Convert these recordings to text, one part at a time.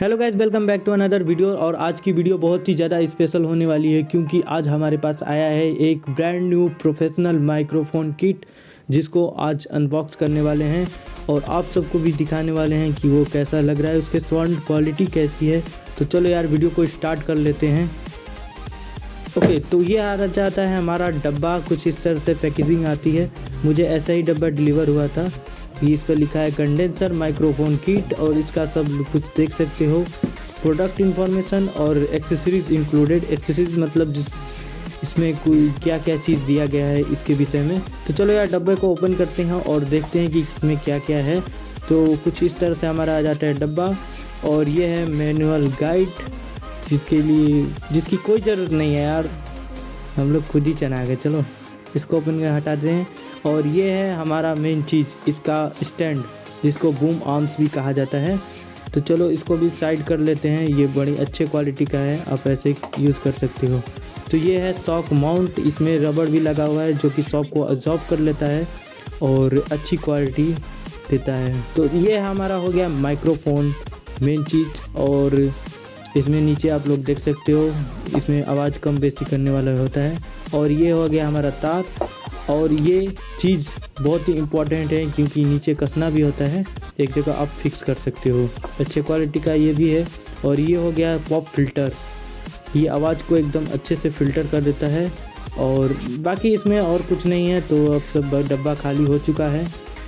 Hello guys welcome back to another video और आज की वीडियो बहुत ही ज़्यादा स्पेशल होने वाली है क्योंकि आज हमारे पास आया है एक brand new professional microphone kit जिसको आज अनबॉक्स करने वाले हैं और आप सबको भी दिखाने वाले हैं कि वो कैसा लग रहा है, उसके साउंड क्वालिटी कैसी है। तो चलो यार वीडियो को स्टार्ट कर लेते हैं। ओके तो ये आ जाता है हमारा डब्बा, कुछ इस तरह से पैकेजिंग आती है। मुझे ऐसा ही डब्बा डिलीवर हुआ था। इस पर लिखा है कंडेंसर, माइक्रोफोन किट और इसका सब कुछ देख सकते हो। प्रोडक्ट इंफॉर्मेशन और एक्सेसरीज इंक्लूडेड। एक्सेसरीज मतलब जिस इसमें कोई क्या क्या चीज़ दिया गया है इसके विषय में। तो चलो यार, डब्बे को ओपन करते हैं और देखते हैं कि इसमें क्या क्या है। तो कुछ इस तरह से हमारा आ जाता है डब्बा। और ये है मैनुअल गाइड, जिसके लिए, जिसकी कोई ज़रूरत नहीं है यार। हम लोग खुद ही चना गए चलो। इसको ओपन कर हटाते हैं और ये है हमारा मेन चीज़, इसका स्टैंड जिसको बूम आर्म्स भी कहा जाता है। तो चलो इसको भी साइड कर लेते हैं। ये बड़ी अच्छे क्वालिटी का है, आप ऐसे यूज़ कर सकते हो। तो ये है सॉक माउंट इसमें रबड़ भी लगा हुआ है, जो कि सॉक को अब्जॉर्ब कर लेता है और अच्छी क्वालिटी देता है। तो ये हमारा हो गया माइक्रोफोन मेन चीज़, और इसमें नीचे आप लोग देख सकते हो, इसमें आवाज़ कम बेसी करने वाला होता है। और ये हो गया हमारा तार और ये चीज़ बहुत ही इंपॉर्टेंट है क्योंकि नीचे कसना भी होता है, एक जगह आप फिक्स कर सकते हो। अच्छे क्वालिटी का ये भी है और ये हो गया पॉप फ़िल्टर ये आवाज़ को एकदम अच्छे से फ़िल्टर कर देता है और बाकी इसमें और कुछ नहीं है तो अब सब डब्बा खाली हो चुका है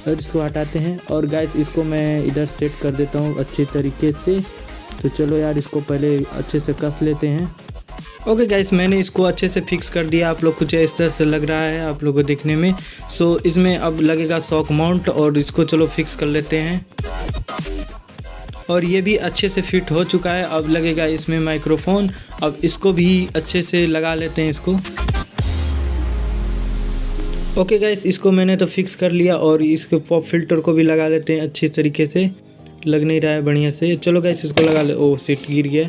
और इसको हटाते हैं। और गैस इसको मैं इधर सेट कर देता हूँ अच्छे तरीके से। तो चलो यार, इसको पहले अच्छे से कस लेते हैं। ओके okay गाइस मैंने इसको अच्छे से फिक्स कर दिया। आप लोग कुछ इस तरह से लग रहा है आप लोगों को देखने में। सो so, इसमें अब लगेगा सॉक माउंट और इसको चलो फिक्स कर लेते हैं। और ये भी अच्छे से फिट हो चुका है। अब लगेगा इसमें माइक्रोफोन अब इसको भी अच्छे से लगा लेते हैं इसको। ओके okay गाइस इसको मैंने तो फिक्स कर लिया और इसके पॉप फ़िल्टर को भी लगा लेते हैं अच्छे तरीके से। लग नहीं रहा है बढ़िया से। चलो गाइस इसको लगा ले। ओ सीट गिर गया।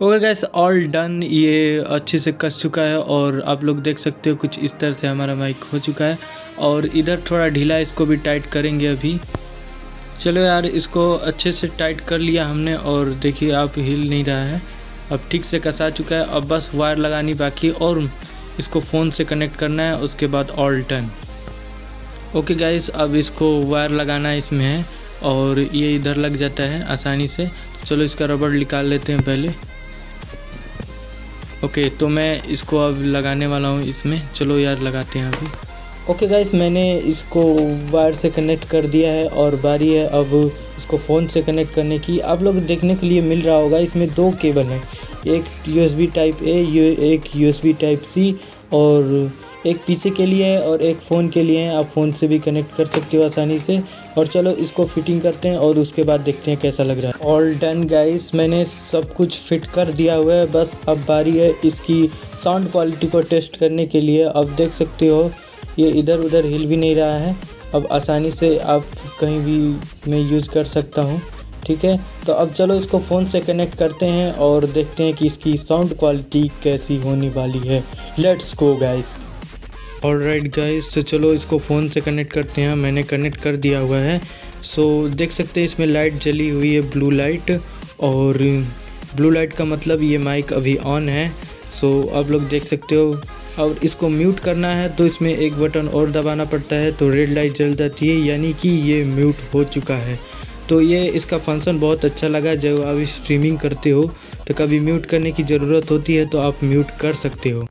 ओके गैस ऑल डन ये अच्छे से कस चुका है और आप लोग देख सकते हो कुछ इस तरह से हमारा माइक हो चुका है। और इधर थोड़ा ढीला इसको भी टाइट करेंगे अभी। चलो यार, इसको अच्छे से टाइट कर लिया हमने और देखिए आप हिल नहीं रहा है। अब ठीक से कसा चुका है। अब बस वायर लगानी बाकी और इसको फ़ोन से कनेक्ट करना है, उसके बाद ऑल टन ओके गाइस अब इसको वायर लगाना इसमें है और ये इधर लग जाता है आसानी से। चलो इसका रबड़ निकाल लेते हैं पहले। ओके तो मैं इसको अब लगाने वाला हूँ इसमें। चलो यार, लगाते हैं अभी। ओके गाइस मैंने इसको वायर से कनेक्ट कर दिया है और बारी है अब इसको फ़ोन से कनेक्ट करने की। आप लोग देखने के लिए मिल रहा होगा, इसमें दो केबल हैं। एक यूएसबी टाइप ए एक यूएसबी टाइप सी और एक पीसी के लिए है और एक फ़ोन के लिए है। आप फ़ोन से भी कनेक्ट कर सकते हो आसानी से। और चलो, इसको फिटिंग करते हैं और उसके बाद देखते हैं कैसा लग रहा है। ऑल डन गाइस मैंने सब कुछ फिट कर दिया हुआ है। बस अब बारी है इसकी साउंड क्वालिटी को टेस्ट करने के लिए। अब देख सकते हो, ये इधर उधर हिल भी नहीं रहा है। अब आसानी से आप कहीं भी मैं यूज़ कर सकता हूँ। ठीक है? तो अब चलो इसको फ़ोन से कनेक्ट करते हैं और देखते हैं कि इसकी साउंड क्वालिटी कैसी होने वाली है। Let's go guys all right guys तो चलो इसको फ़ोन से कनेक्ट करते हैं। मैंने कनेक्ट कर दिया हुआ है। सो देख सकते हैं, इसमें लाइट जली हुई है ब्लू लाइट और ब्लू लाइट का मतलब ये माइक अभी ऑन है। सो आप लोग देख सकते हो। और इसको म्यूट करना है तो इसमें एक बटन और दबाना पड़ता है तो रेड लाइट जल जाती है, यानी कि ये म्यूट हो चुका है। तो ये इसका फ़ंक्शन बहुत अच्छा लगा, जब आप स्ट्रीमिंग करते हो तो कभी म्यूट करने की ज़रूरत होती है तो आप म्यूट कर सकते हो।